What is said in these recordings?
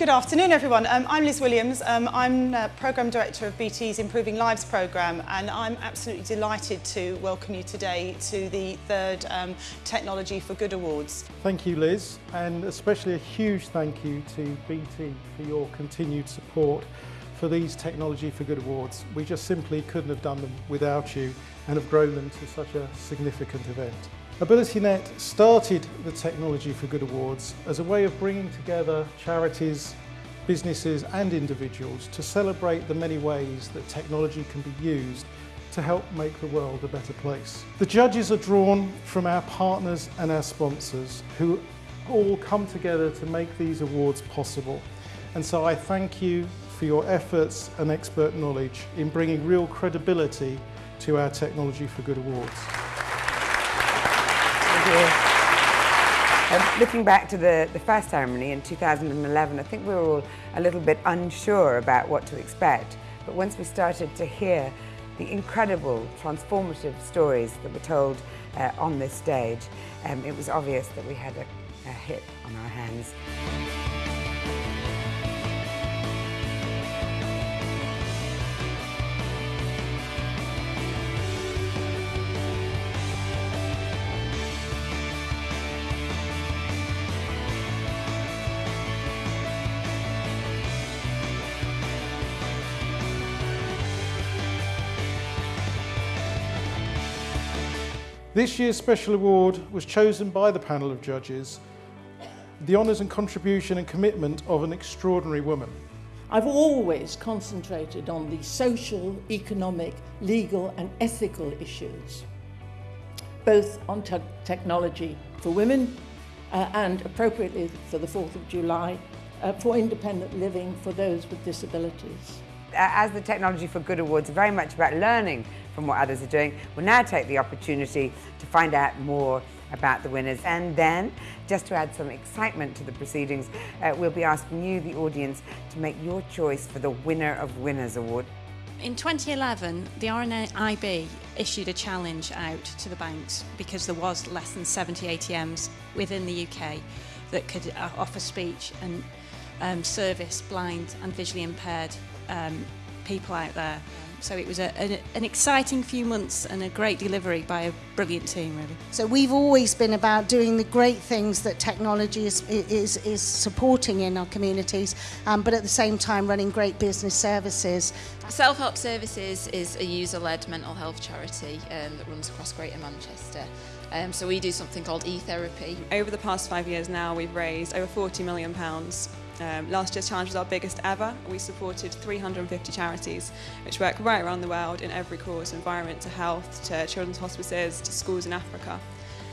Good afternoon everyone. Um, I'm Liz Williams. Um, I'm uh, Programme Director of BT's Improving Lives programme and I'm absolutely delighted to welcome you today to the third um, Technology for Good Awards. Thank you Liz and especially a huge thank you to BT for your continued support for these Technology for Good Awards. We just simply couldn't have done them without you and have grown them to such a significant event. AbilityNet started the Technology for Good Awards as a way of bringing together charities, businesses and individuals to celebrate the many ways that technology can be used to help make the world a better place. The judges are drawn from our partners and our sponsors who all come together to make these awards possible. And so I thank you for your efforts and expert knowledge in bringing real credibility to our Technology for Good Awards. Um, looking back to the, the first ceremony in 2011, I think we were all a little bit unsure about what to expect. But once we started to hear the incredible, transformative stories that were told uh, on this stage, um, it was obvious that we had a, a hit on our hands. This year's special award was chosen by the panel of judges, the honours and contribution and commitment of an extraordinary woman. I've always concentrated on the social, economic, legal and ethical issues, both on te technology for women uh, and appropriately for the 4th of July, uh, for independent living for those with disabilities. As the Technology for Good Awards are very much about learning from what others are doing, we'll now take the opportunity to find out more about the winners. And then, just to add some excitement to the proceedings, uh, we'll be asking you, the audience, to make your choice for the Winner of Winners Award. In 2011, the RNIB issued a challenge out to the banks because there was less than 70 ATMs within the UK that could uh, offer speech and um, service blind and visually impaired um, people out there. So it was a, an, an exciting few months and a great delivery by a brilliant team, really. So we've always been about doing the great things that technology is, is, is supporting in our communities, um, but at the same time running great business services. Self Help Services is a user led mental health charity um, that runs across Greater Manchester. Um, so we do something called e-therapy. Over the past five years now, we've raised over 40 million pounds um, last year's challenge was our biggest ever. We supported 350 charities, which work right around the world in every cause, environment to health, to children's hospices, to schools in Africa.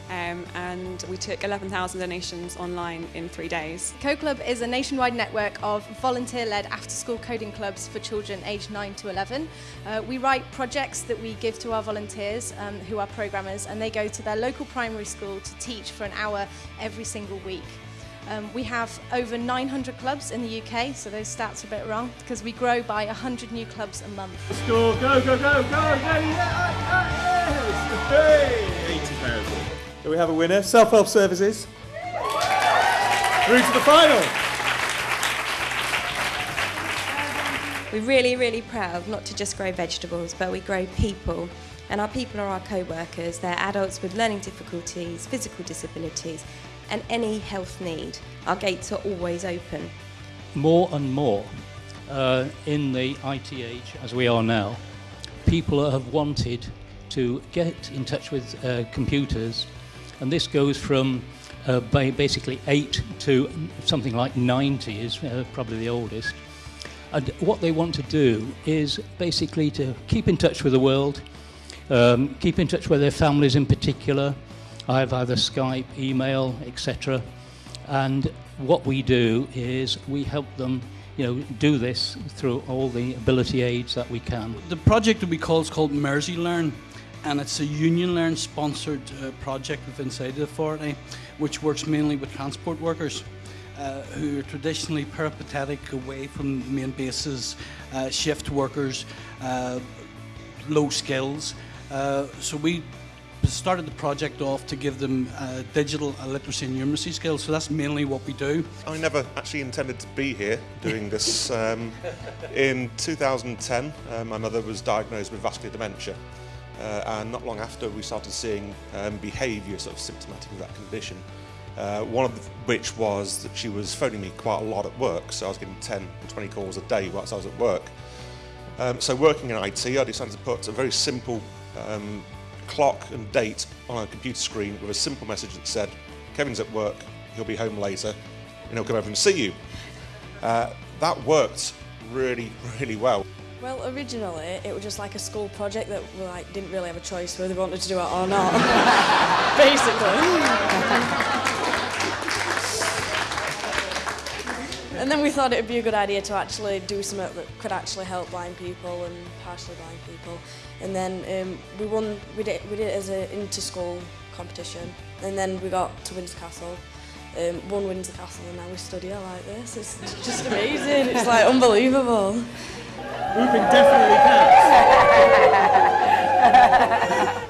Um, and we took 11,000 donations online in three days. CodeClub is a nationwide network of volunteer-led after-school coding clubs for children aged 9 to 11. Uh, we write projects that we give to our volunteers um, who are programmers and they go to their local primary school to teach for an hour every single week. Um, we have over 900 clubs in the UK, so those stats are a bit wrong because we grow by 100 new clubs a month. Let's go, go, go, go, go, Hey! 80,000. Do we have a winner? Self-help services. Through to the final. We're really, really proud not to just grow vegetables, but we grow people. And our people are our co-workers. They're adults with learning difficulties, physical disabilities, and any health need. Our gates are always open. More and more uh, in the IT age, as we are now, people have wanted to get in touch with uh, computers, and this goes from uh, basically 8 to something like 90 is uh, probably the oldest. And what they want to do is basically to keep in touch with the world, um, keep in touch with their families in particular, I have either Skype, email, etc. And what we do is we help them you know, do this through all the ability aids that we can. The project that we call is called Mersey Learn and it's a Union Learn sponsored uh, project within inside the authority which works mainly with transport workers uh, who are traditionally peripatetic away from main bases, uh, shift workers, uh, low skills. Uh, so we started the project off to give them uh, digital literacy and numeracy skills, so that's mainly what we do. I never actually intended to be here doing this. Um, in 2010, uh, my mother was diagnosed with vascular dementia. Uh, and not long after we started seeing um, behaviour sort of symptomatic of that condition. Uh, one of which was that she was phoning me quite a lot at work, so I was getting 10 or 20 calls a day whilst I was at work. Um, so working in IT, I decided to put a very simple um, clock and date on a computer screen with a simple message that said, Kevin's at work, he'll be home later, and he'll come over and see you. Uh, that worked really, really well. Well, originally it was just like a school project that we like didn't really have a choice whether we wanted to do it or not, basically. and then we thought it would be a good idea to actually do something that could actually help blind people and partially blind people. And then um, we won. We did, we did it as an inter-school competition, and then we got to Windsor Castle. Um, won Windsor Castle, and now we study it like this. It's just amazing. It's like unbelievable. Whooping definitely counts.